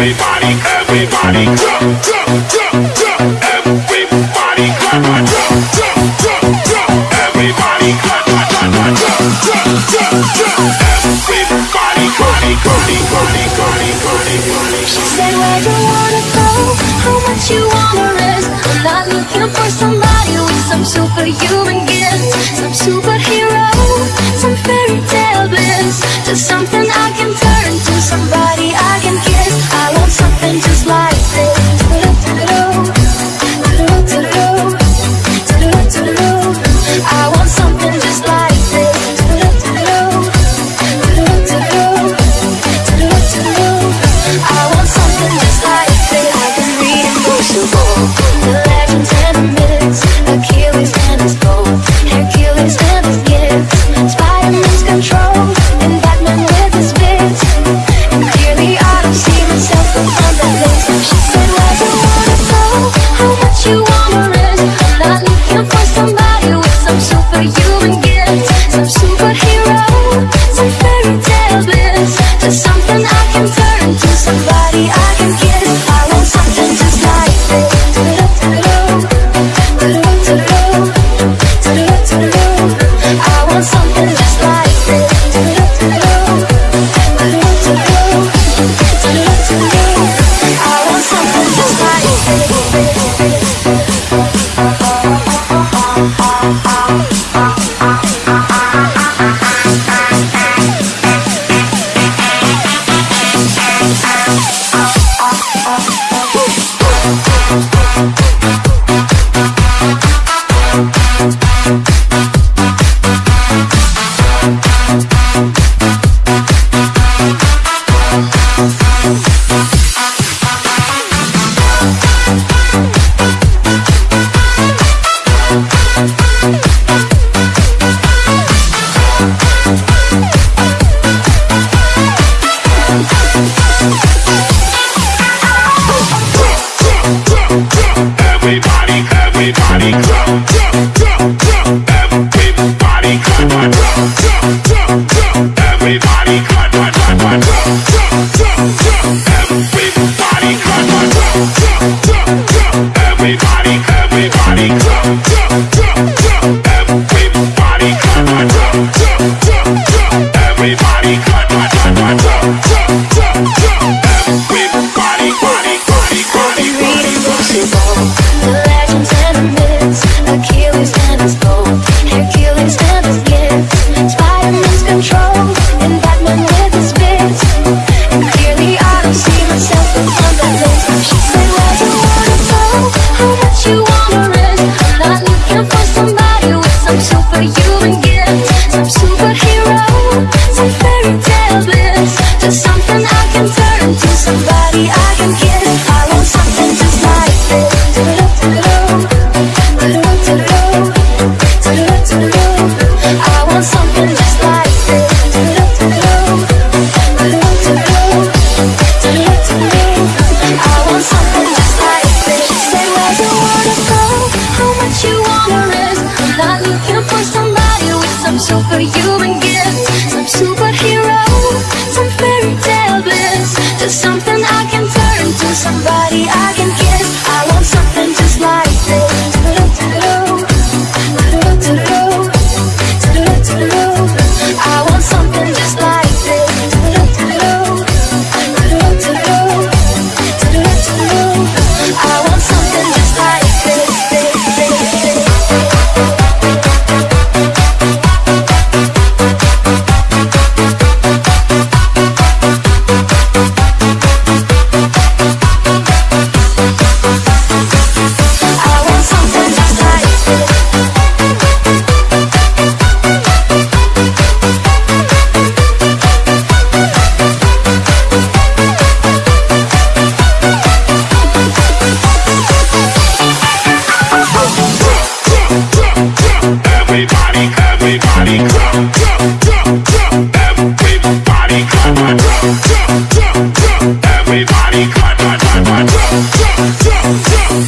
Everybody. Everybody jump, jump, jump, jump. Everybody jump, jump, jump, jump. Everybody, body, body, body, body, body, body. She said, Where you wanna go? How much you wanna risk? I'm not looking for somebody with some superhuman gifts, some superhero, some fairy tale bliss, just something I can turn control, Everybody clap, jump, jump, jump, jump. Everybody clap, clap, clap, jump, jump, jump, jump. Everybody clap, jump, jump, jump, jump. Everybody, everybody jump, jump, jump, jump. Everybody clap, jump, jump, jump, jump. Everybody clap, clap, clap, jump, jump, jump, jump. Everybody, body, body, body, body, body. The legends some superhuman gifts, Everybody, everybody, come, come, come, come. Everybody, come, come, come, come. Everybody, come, come, come, come.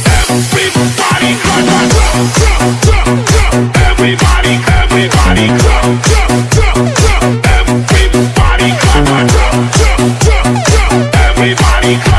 Everybody. Everybody, everybody, come, come, come. Everybody. Everybody.